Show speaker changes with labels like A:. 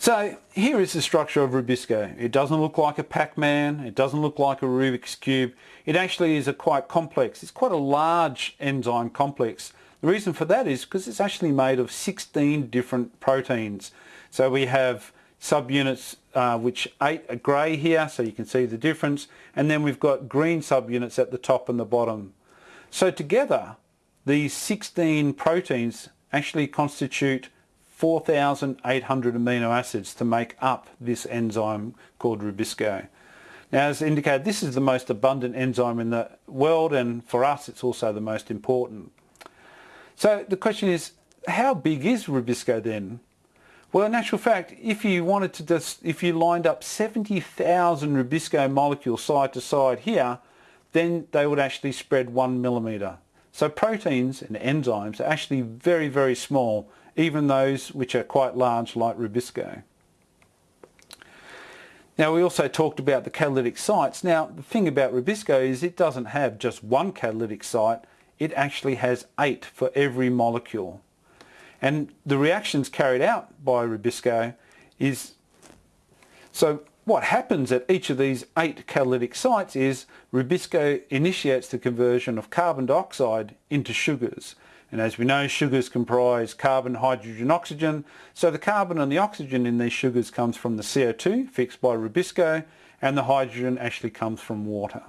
A: So here is the structure of Rubisco. It doesn't look like a Pac-Man, it doesn't look like a Rubik's Cube. It actually is a quite complex, it's quite a large enzyme complex. The reason for that is because it's actually made of 16 different proteins. So we have subunits uh, which eight are grey here so you can see the difference and then we've got green subunits at the top and the bottom. So together these 16 proteins actually constitute 4,800 amino acids to make up this enzyme called Rubisco. Now as indicated this is the most abundant enzyme in the world and for us it's also the most important. So the question is how big is Rubisco then? Well in actual fact if you wanted to just, if you lined up 70,000 Rubisco molecules side to side here then they would actually spread one millimetre. So proteins and enzymes are actually very very small even those which are quite large like Rubisco. Now we also talked about the catalytic sites. Now the thing about Rubisco is it doesn't have just one catalytic site, it actually has eight for every molecule. And the reactions carried out by Rubisco is, so what happens at each of these eight catalytic sites is Rubisco initiates the conversion of carbon dioxide into sugars and as we know, sugars comprise carbon, hydrogen, oxygen. So the carbon and the oxygen in these sugars comes from the CO2 fixed by Rubisco and the hydrogen actually comes from water.